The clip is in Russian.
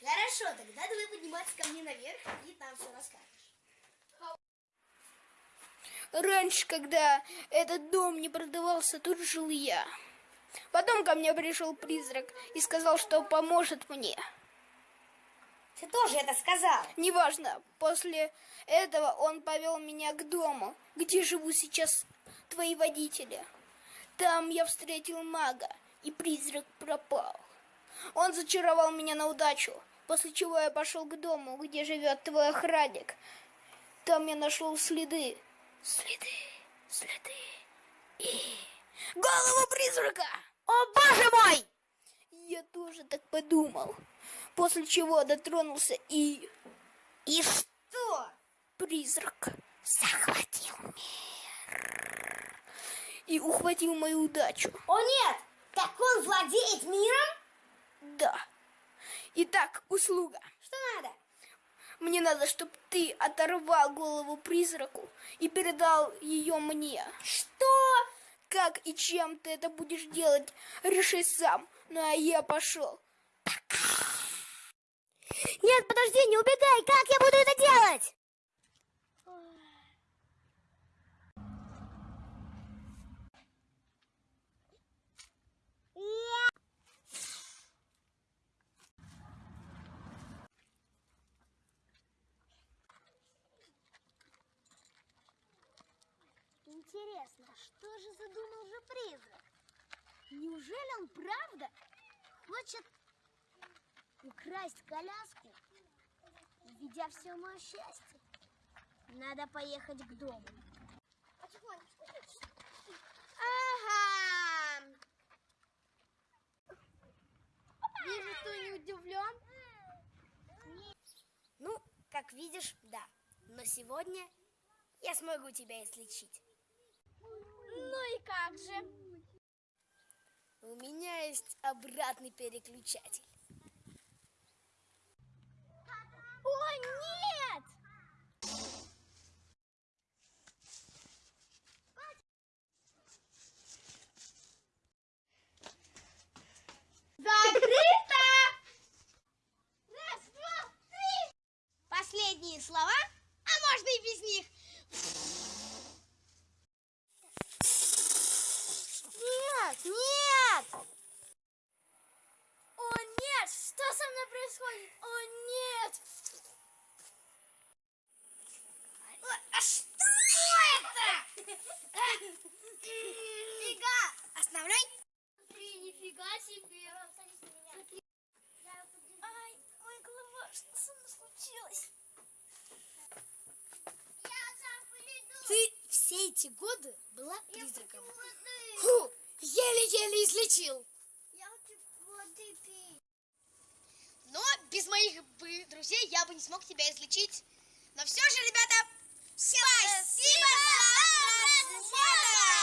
Хорошо, тогда давай подниматься ко мне наверх и там все расскажешь. Раньше, когда этот дом не продавался, тут жил я. Потом ко мне пришел призрак и сказал, что поможет мне. Ты тоже это сказал. Неважно, после этого он повел меня к дому, где живут сейчас твои водители. Там я встретил мага, и призрак пропал. Он зачаровал меня на удачу, после чего я пошел к дому, где живет твой охранник. Там я нашел следы, следы, следы и голову призрака. О, боже мой! Я тоже так подумал. После чего дотронулся и... И что? Призрак захватил мир. И ухватил мою удачу. О нет! Так он владеет миром? Да. Итак, услуга. Что надо? Мне надо, чтобы ты оторвал голову призраку и передал ее мне. Что? Как и чем ты это будешь делать, реши сам. Ну а я пошел. Нет, подожди, не убегай! Как я буду это делать? Интересно, что же задумал же призрак? Неужели он правда хочет украсть коляску, введя все мое счастье? Надо поехать к дому. Ага. Вижу, ты не удивлен. Ну, как видишь, да. Но сегодня я смогу тебя излечить. Ну и как же? У меня есть обратный переключатель. О, нет! Закрыто! Раз, два, три! Последние слова, годы была призраком. Фу, еле-еле излечил. Но без моих бы друзей я бы не смог тебя излечить. Но все же, ребята, спасибо, спасибо!